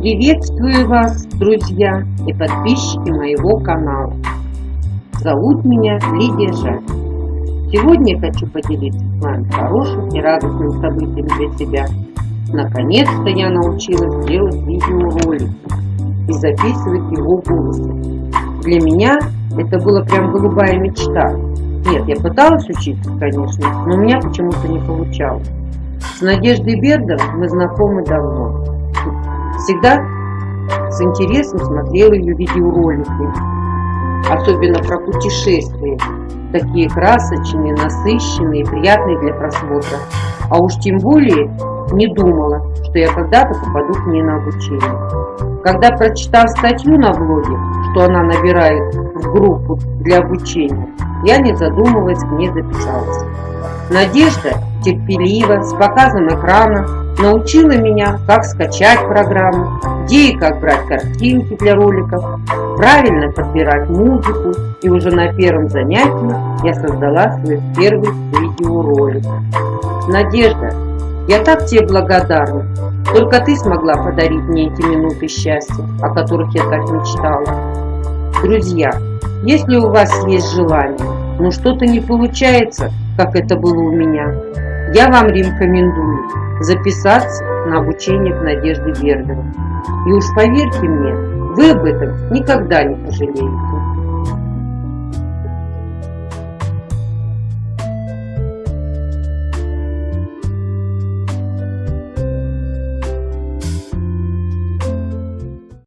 Приветствую вас, друзья и подписчики моего канала. Зовут меня Лидия Жаль. Сегодня я хочу поделиться с вами хорошим и радостным событием для себя. Наконец-то я научилась делать видеоролики и записывать его голосом. Для меня это была прям голубая мечта. Нет, я пыталась учиться, конечно, но у меня почему-то не получалось. С Надеждой Бердом мы знакомы давно. Всегда с интересом смотрела ее видеоролики, особенно про путешествия, такие красочные, насыщенные, приятные для просмотра. А уж тем более не думала, что я когда-то попаду к ней на обучение. Когда прочитав статью на блоге, что она набирает в группу для обучения, я, не задумываясь, к ней записалась. Надежда терпеливо, с показом экрана, научила меня, как скачать программу, где и как брать картинки для роликов, правильно подбирать музыку, и уже на первом занятии я создала свой первый видеоролик. Надежда, я так тебе благодарна. Только ты смогла подарить мне эти минуты счастья, о которых я так мечтала. Друзья, если у вас есть желание, но что-то не получается, как это было у меня, я вам рекомендую записаться на обучение к Надежде Бердовой. И уж поверьте мне, вы об этом никогда не пожалеете.